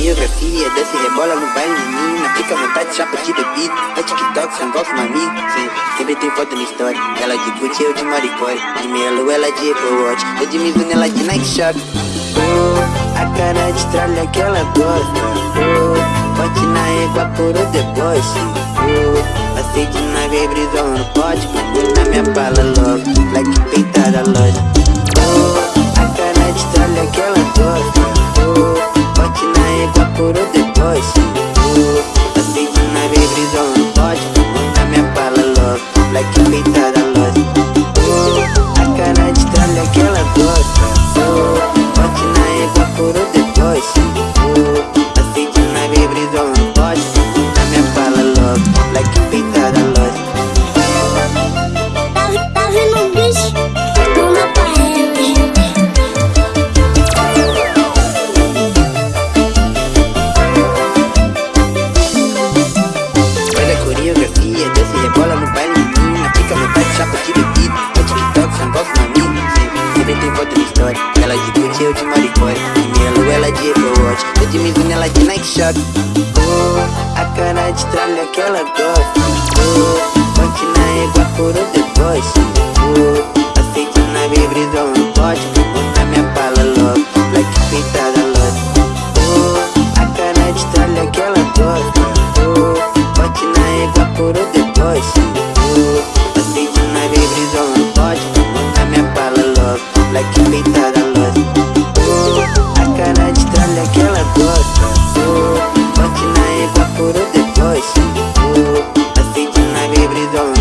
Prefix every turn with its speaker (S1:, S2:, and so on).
S1: coreografia Desce rebola no baile menina Fica à vontade, chapa de bebida É TikTok, sem golpe, uma amiga. Sim, sempre tem foto na história Ela de Gucci, eu de Maricore De lua, ela de Apple Watch. Eu de Mizuno, ela de Nike Shock Oh, a cara de tralha que ela gosta. Oh, bote na égua por o deboche Oh, passei no pote Na minha bala logo, like peitada loja. Oh, a cara de tralha que ela gosta procurou depois uh, Passei de nave brisão no pote Na minha bala logo Black peitada loja Minha Sempre tem foto na história Ela de Gucci, eu de Maricore Minha ela de Apple Watch Eu de Mizuno, ela de Nike Shock Oh, a cara de tralha que ela gosta. Oh, ponte na égua por o depois Oh, aceite na bebrisão, não pode Yeah.